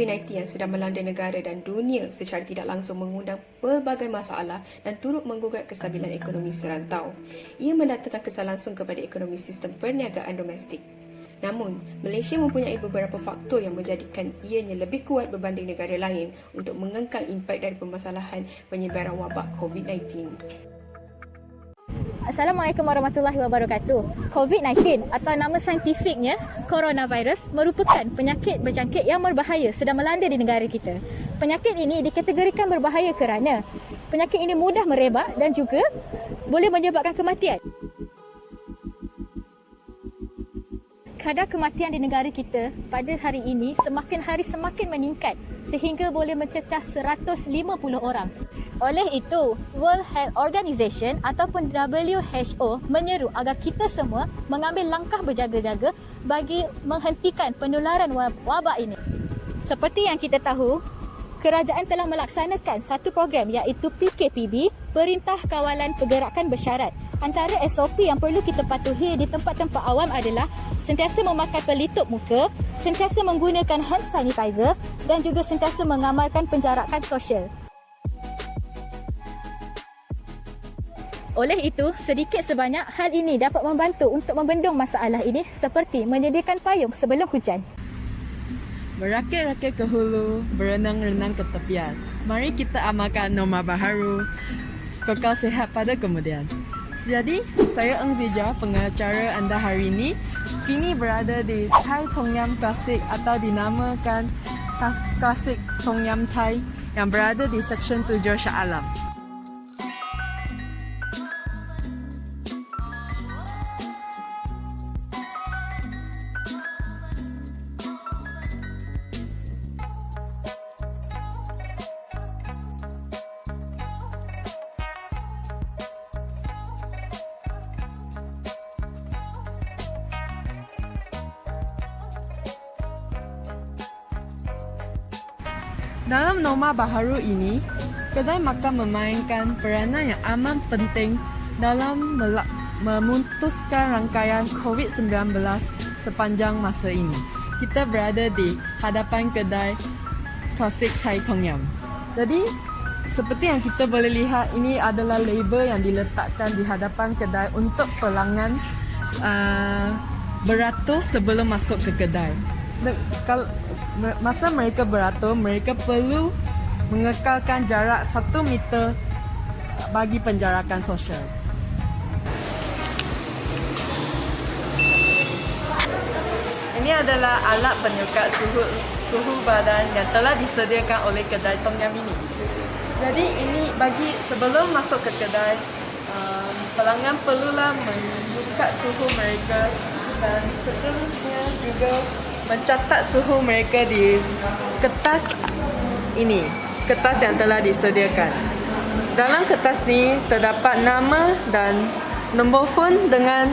COVID-19 yang sedang melanda negara dan dunia secara tidak langsung mengundang pelbagai masalah dan turut menggugat kestabilan ekonomi serantau. Ia mendatangkan kesan langsung kepada ekonomi sistem perniagaan domestik. Namun, Malaysia mempunyai beberapa faktor yang menjadikan ianya lebih kuat berbanding negara lain untuk mengengkang impak dari permasalahan penyebaran wabak COVID-19. Assalamualaikum warahmatullahi wabarakatuh. COVID-19 atau nama saintifiknya coronavirus merupakan penyakit berjangkit yang berbahaya sedang melanda di negara kita. Penyakit ini dikategorikan berbahaya kerana penyakit ini mudah merebak dan juga boleh menyebabkan kematian. Kadar kematian di negara kita pada hari ini semakin hari semakin meningkat sehingga boleh mencecah 150 orang. Oleh itu, World Health Organization ataupun WHO menyeru agar kita semua mengambil langkah berjaga-jaga bagi menghentikan penularan wabak ini. Seperti yang kita tahu, kerajaan telah melaksanakan satu program iaitu PKPB, Perintah Kawalan Pergerakan Bersyarat. Antara SOP yang perlu kita patuhi di tempat-tempat awam adalah sentiasa memakai pelitup muka, sentiasa menggunakan hand sanitizer dan juga sentiasa mengamalkan penjarakan sosial. Oleh itu, sedikit sebanyak hal ini dapat membantu untuk membendung masalah ini seperti menyediakan payung sebelum hujan. Merakit-rakit ke hulu, berenang-renang ke tepian. Mari kita amalkan norma baharu, kekal sehat pada kemudian. Jadi, saya Eng Zija, pengacara anda hari ini. Kini berada di Thai Tom Yam Klasik atau dinamakan Klasik Tom Yam Thai yang berada di Seksyen 7 Shah Alam. Baharu ini, kedai makan memainkan peranan yang amat penting dalam memutuskan rangkaian COVID-19 sepanjang masa ini. Kita berada di hadapan kedai klasik Thai Tong Yam. Jadi, seperti yang kita boleh lihat, ini adalah label yang diletakkan di hadapan kedai untuk pelanggan uh, beratur sebelum masuk ke kedai kalau masa mereka beratur, mereka perlu mengekalkan jarak satu meter bagi penjarakan sosial. Ini adalah alat penyukat suhu suhu badan yang telah disediakan oleh kedai Tom Yam ini. Jadi ini bagi sebelum masuk ke kedai, um, pelanggan perlulah menyukat suhu mereka dan seterusnya juga mencatat suhu mereka di kertas ini kertas yang telah disediakan dalam kertas ni terdapat nama dan nombor phone dengan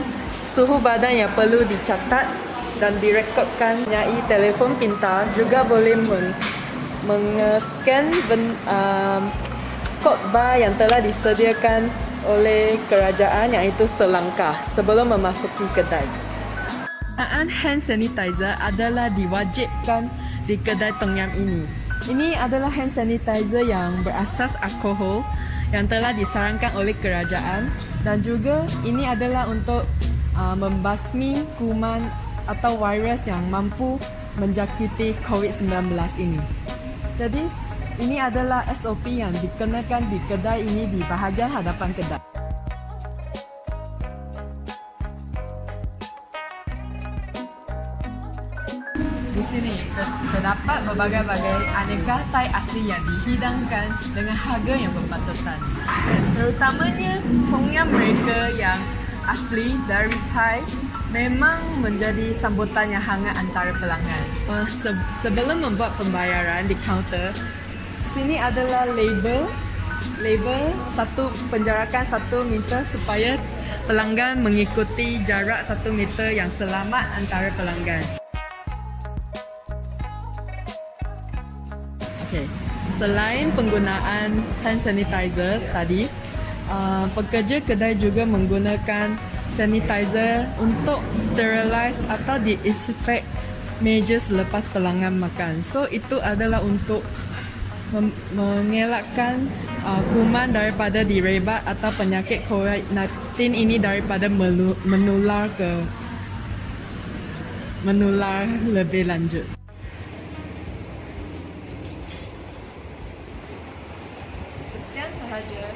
suhu badan yang perlu dicatat dan direkodkan nyai telefon pintar juga boleh men mengeskan um, kod bar yang telah disediakan oleh kerajaan iaitu selangkah sebelum memasuki kedai. Penggunaan hand sanitizer adalah diwajibkan di kedai Tom Yam ini. Ini adalah hand sanitizer yang berasas alkohol yang telah disarankan oleh kerajaan dan juga ini adalah untuk uh, membasmi kuman atau virus yang mampu menjangkiti COVID-19 ini. Jadi ini adalah SOP yang dikenakan di kedai ini di bahagian hadapan kedai. Sini terdapat berbagai-bagai aneka Thai asli yang dihidangkan dengan harga yang berpatutan. Terutamanya Tom mereka yang asli dari Thai memang menjadi sambutan yang hangat antara pelanggan. Se- sebelum membuat pembayaran di kaunter, sini adalah label label satu penjarakan satu meter supaya pelanggan mengikuti jarak satu meter yang selamat antara pelanggan. Okay. Selain penggunaan hand sanitizer tadi, uh, pekerja kedai juga menggunakan sanitizer untuk sterilize atau disinfect meja selepas pelanggan makan. So itu adalah untuk mengelakkan uh, kuman daripada direbat atau penyakit COVID-19 ini daripada menular ke menular lebih lanjut. Sahaja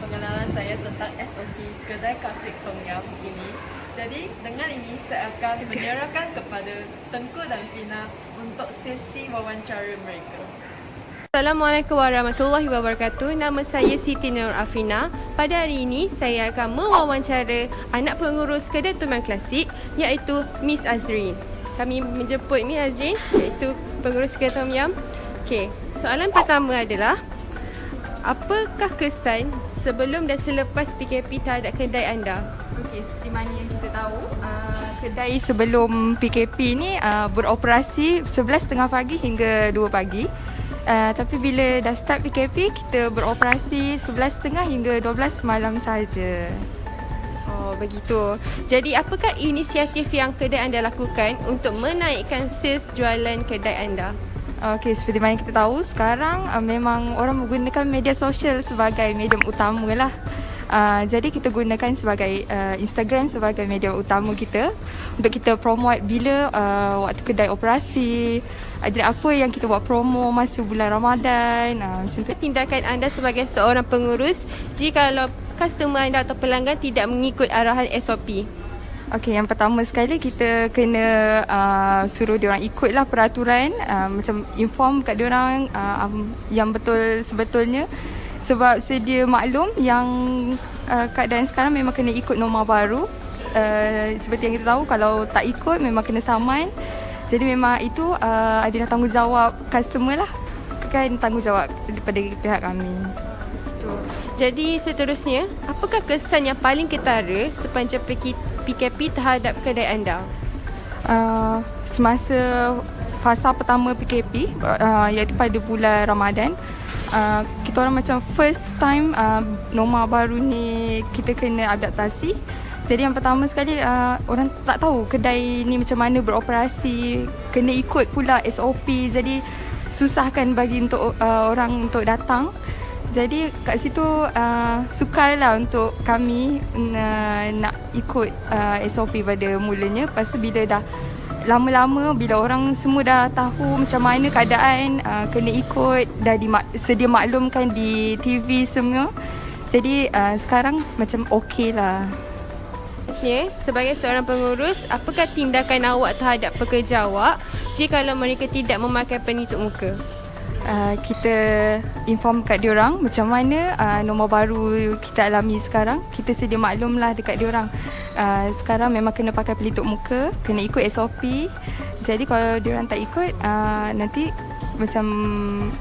pengenalan saya tentang SOP kedai klasik Tom Yam ini. Jadi dengan ini saya akan menyerahkan kepada Tengku dan Fina untuk sesi wawancara mereka. Assalamualaikum warahmatullahi wabarakatuh. Nama saya Siti Nur Afina. Pada hari ini saya akan mewawancara anak pengurus kedai Yam Klasik iaitu Miss Azrin. Kami menjemput Miss Azrin iaitu pengurus kedai Tom Yam. Okey, soalan pertama adalah apakah kesan sebelum dan selepas PKP terhadap kedai anda? Okey, seperti mana yang kita tahu, uh, kedai sebelum PKP ni uh, beroperasi 11.30 pagi hingga 2 pagi. Uh, tapi bila dah start PKP, kita beroperasi 11.30 hingga 12 malam saja. Oh, begitu. Jadi, apakah inisiatif yang kedai anda lakukan untuk menaikkan sales jualan kedai anda? Okey, seperti mana kita tahu sekarang uh, memang orang menggunakan media sosial sebagai medium utama lah. Uh, jadi kita gunakan sebagai uh, Instagram sebagai media utama kita untuk kita promote bila uh, waktu kedai operasi. Uh, jadi apa yang kita buat promo masa bulan Ramadan. Uh, macam tu. Tindakan anda sebagai seorang pengurus jika kalau customer anda atau pelanggan tidak mengikut arahan SOP. Okey, yang pertama sekali kita kena uh, suruh dia orang ikutlah peraturan uh, macam inform kat dia orang uh, um, yang betul sebetulnya sebab sedia maklum yang uh, keadaan sekarang memang kena ikut norma baru. Uh, seperti yang kita tahu kalau tak ikut memang kena saman. Jadi memang itu uh, adalah tanggungjawab customer lah. Kan tanggungjawab daripada pihak kami. Jadi seterusnya, apakah kesan yang paling ketara sepanjang PKP terhadap kedai anda? Uh, semasa fasa pertama PKP uh, iaitu pada bulan Ramadan uh, kita orang macam first time uh, norma baru ni kita kena adaptasi. Jadi yang pertama sekali uh, orang tak tahu kedai ni macam mana beroperasi kena ikut pula SOP jadi susahkan bagi untuk uh, orang untuk datang jadi kat situ uh, sukarlah untuk kami uh, nak ikut uh, SOP pada mulanya. Tu bila dah lama-lama bila orang semua dah tahu macam mana keadaan uh, kena ikut dah dimak- sedia maklumkan di TV semua. Jadi uh, sekarang macam okey lah. Sebagai seorang pengurus, apakah tindakan awak terhadap pekerja awak jika mereka tidak memakai penutup muka? Uh, kita inform kat diorang macam mana uh, nombor baru kita alami sekarang. Kita sedia maklum lah dekat diorang. Uh, sekarang memang kena pakai pelitup muka, kena ikut SOP. Jadi kalau diorang tak ikut, uh, nanti macam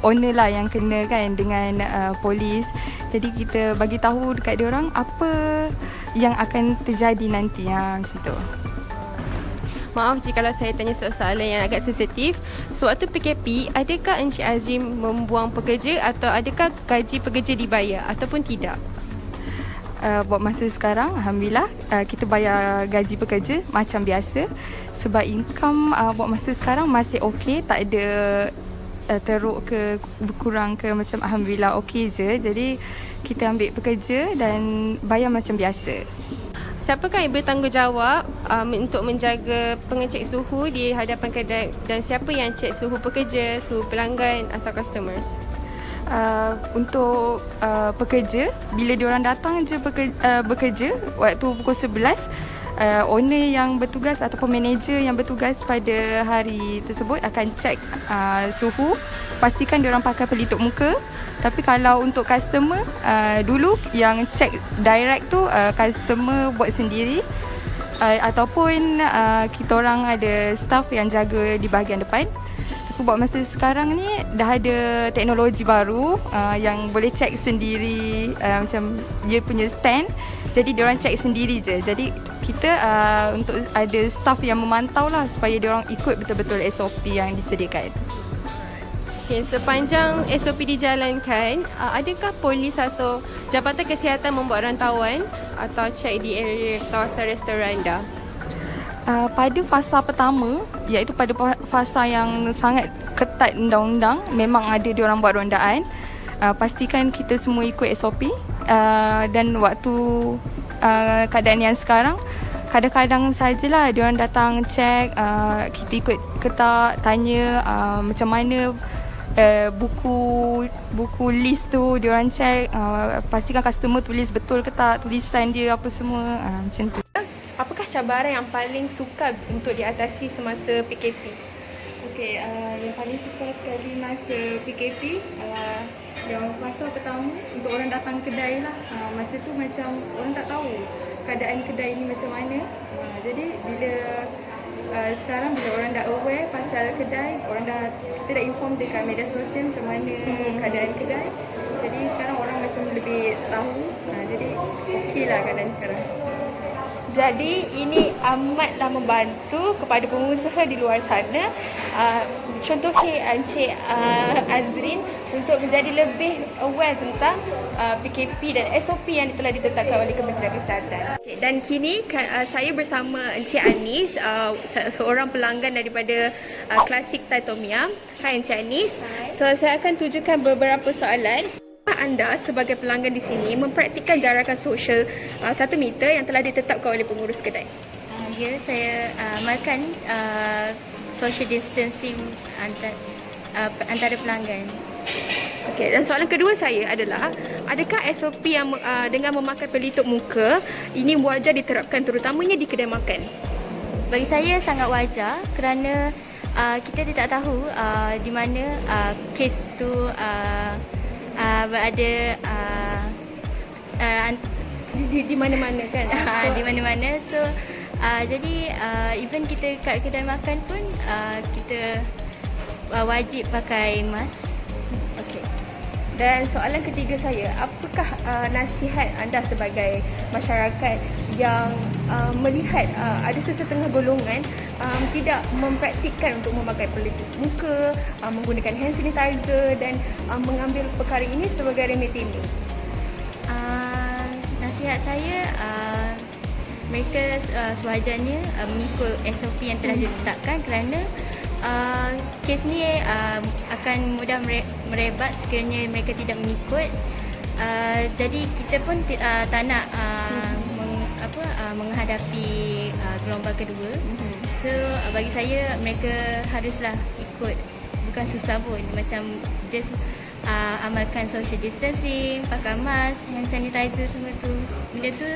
owner lah yang kena kan dengan uh, polis. Jadi kita bagi tahu dekat diorang apa yang akan terjadi nanti ha, macam tu. Maaf jika saya tanya soalan yang agak sensitif. Sewaktu PKP, adakah Encik Azim membuang pekerja atau adakah gaji pekerja dibayar ataupun tidak? Uh, buat masa sekarang, Alhamdulillah, uh, kita bayar gaji pekerja macam biasa. Sebab income uh, buat masa sekarang masih okey, tak ada uh, teruk ke berkurang ke macam Alhamdulillah okey je. Jadi kita ambil pekerja dan bayar macam biasa. Siapakah yang bertanggungjawab um, untuk menjaga pengecek suhu di hadapan kedai dan siapa yang cek suhu pekerja, suhu pelanggan atau customers? Uh, untuk uh, pekerja, bila diorang datang je bekerja, uh, bekerja waktu pukul 11, uh, owner yang bertugas ataupun manager yang bertugas pada hari tersebut akan cek uh, suhu, pastikan diorang pakai pelitup muka tapi kalau untuk customer uh, dulu yang check direct tu uh, customer buat sendiri uh, ataupun uh, kita orang ada staff yang jaga di bahagian depan. Tapi buat masa sekarang ni dah ada teknologi baru uh, yang boleh check sendiri uh, macam dia punya stand. Jadi dia orang check sendiri je. Jadi kita uh, untuk ada staff yang memantau lah supaya dia orang ikut betul-betul SOP yang disediakan. Okay, sepanjang SOP dijalankan, uh, adakah polis atau Jabatan Kesihatan membuat rantauan atau cek di area kawasan restoran anda? Uh, pada fasa pertama iaitu pada fasa yang sangat ketat undang-undang memang ada diorang buat rondaan uh, pastikan kita semua ikut SOP uh, dan waktu uh, keadaan yang sekarang kadang-kadang sajalah diorang datang cek uh, kita ikut ketak tanya uh, macam mana uh, buku buku list tu diorang cek uh, pastikan customer tulis betul ke tak tulisan dia apa semua uh, macam tu apakah cabaran yang paling sukar untuk diatasi semasa PKP? Okey, uh, yang paling sukar sekali masa PKP uh, yang masa pertama untuk orang datang kedai lah. Uh, masa tu macam orang tak tahu keadaan kedai ni macam mana. Uh, jadi bila uh, sekarang bila orang dah aware pasal kedai, orang dah kita dah inform dekat media sosial macam mana hmm. keadaan kedai. Jadi sekarang orang macam lebih tahu. Uh, jadi okey lah keadaan sekarang. Jadi ini amatlah membantu kepada pengusaha di luar sana. Uh, Contohnya Encik uh, Azrin untuk menjadi lebih aware tentang uh, PKP dan SOP yang telah ditetapkan oleh Kementerian Kesihatan. Okay, Dan kini uh, saya bersama Encik Anis, uh, seorang pelanggan daripada uh, Klasik Thai Tom Yum Hai Encik Anis, so saya akan tujukan beberapa soalan anda sebagai pelanggan di sini mempraktikkan jarakan sosial uh, satu meter yang telah ditetapkan oleh pengurus kedai? Uh, ya, saya uh, amalkan uh, social distancing antara, uh, antara pelanggan. Okey, dan soalan kedua saya adalah adakah SOP yang uh, dengan memakai pelitup muka ini wajar diterapkan terutamanya di kedai makan? Bagi saya sangat wajar kerana uh, kita tidak tahu uh, di mana uh, kes tu uh, uh, berada uh, uh, di, di mana-mana kan? Uh, di mana-mana. So uh, jadi uh, even kita kat kedai makan pun uh, kita uh, wajib pakai mask. Okey. Dan soalan ketiga saya, apakah uh, nasihat anda sebagai masyarakat yang uh, melihat uh, ada sesetengah golongan um, tidak mempraktikkan untuk memakai pelitup muka, uh, menggunakan hand sanitizer dan uh, mengambil perkara ini sebagai remedi ini? Uh, nasihat saya, uh, mereka uh, sewajarnya uh, mengikut SOP yang telah mhm. ditetapkan kerana uh, kes ni uh, akan mudah merebat sekiranya mereka tidak mengikut. Uh, jadi kita pun uh, tak nak uh, meng, apa uh, menghadapi uh, gelombang kedua. Mm-hmm. So uh, bagi saya mereka haruslah ikut bukan susah pun macam just uh, amalkan social distancing, pakai mask, hand sanitizer semua tu. Benda tu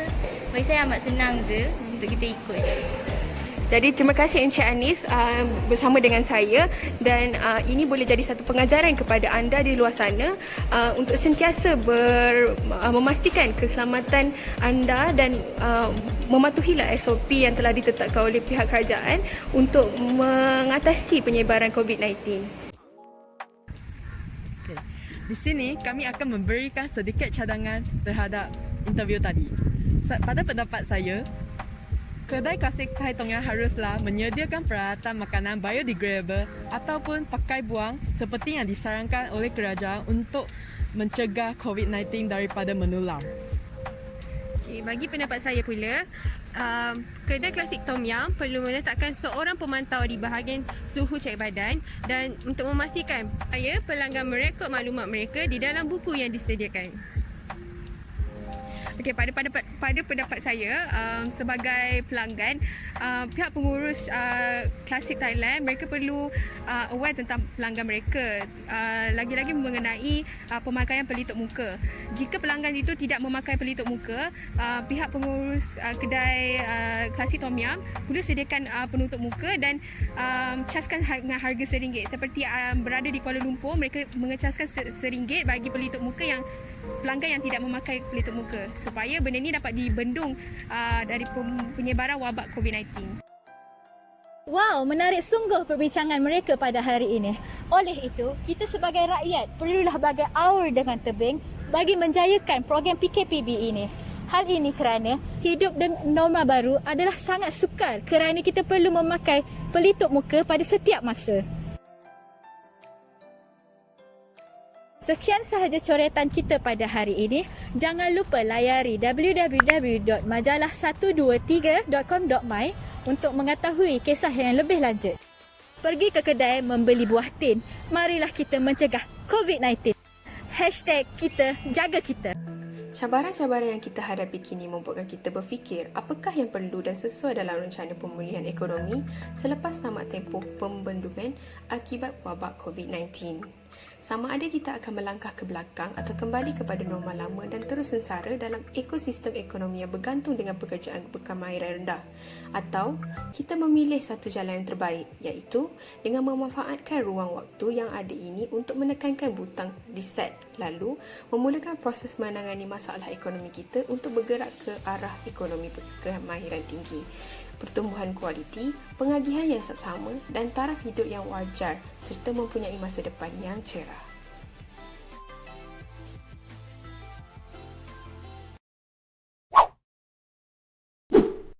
bagi saya amat senang je untuk kita ikut. Jadi terima kasih Encik Anis uh, bersama dengan saya dan uh, ini boleh jadi satu pengajaran kepada anda di luar sana uh, untuk sentiasa ber, uh, memastikan keselamatan anda dan uh, mematuhilah SOP yang telah ditetapkan oleh pihak kerajaan untuk mengatasi penyebaran COVID-19. Di sini kami akan memberikan sedikit cadangan terhadap interview tadi. Pada pendapat saya, Kedai klasik Thai Tong Yang haruslah menyediakan peralatan makanan biodegradable ataupun pakai buang seperti yang disarankan oleh kerajaan untuk mencegah COVID-19 daripada menular. Okay, bagi pendapat saya pula, uh, kedai klasik Tom Yum perlu meletakkan seorang pemantau di bahagian suhu cek badan dan untuk memastikan saya pelanggan merekod maklumat mereka di dalam buku yang disediakan. Okey pada pada pada pendapat saya um, sebagai pelanggan uh, pihak pengurus uh, Classic Thailand mereka perlu uh, aware tentang pelanggan mereka uh, lagi-lagi mengenai uh, pemakaian pelitup muka. Jika pelanggan itu tidak memakai pelitup muka, uh, pihak pengurus uh, kedai uh, Classic Tom Yum perlu sediakan uh, penutup muka dan um, caskan dengan harga seringgit seperti um, berada di Kuala Lumpur mereka mengecaskan seringgit bagi pelitup muka yang pelanggan yang tidak memakai pelitup muka supaya benda ini dapat dibendung uh, dari penyebaran wabak COVID-19. Wow, menarik sungguh perbincangan mereka pada hari ini. Oleh itu, kita sebagai rakyat perlulah bagai aur dengan tebing bagi menjayakan program PKPB ini. Hal ini kerana hidup dengan norma baru adalah sangat sukar kerana kita perlu memakai pelitup muka pada setiap masa. Sekian sahaja coretan kita pada hari ini. Jangan lupa layari www.majalah123.com.my untuk mengetahui kisah yang lebih lanjut. Pergi ke kedai membeli buah tin. Marilah kita mencegah COVID-19. Hashtag kita jaga kita. Cabaran-cabaran yang kita hadapi kini membuatkan kita berfikir apakah yang perlu dan sesuai dalam rencana pemulihan ekonomi selepas tamat tempoh pembendungan akibat wabak COVID-19. Sama ada kita akan melangkah ke belakang atau kembali kepada normal lama dan terus sengsara dalam ekosistem ekonomi yang bergantung dengan pekerjaan berkemahiran rendah. Atau kita memilih satu jalan yang terbaik iaitu dengan memanfaatkan ruang waktu yang ada ini untuk menekankan butang reset lalu memulakan proses menangani masalah ekonomi kita untuk bergerak ke arah ekonomi berkemahiran tinggi pertumbuhan kualiti, pengagihan yang seksama dan taraf hidup yang wajar serta mempunyai masa depan yang cerah.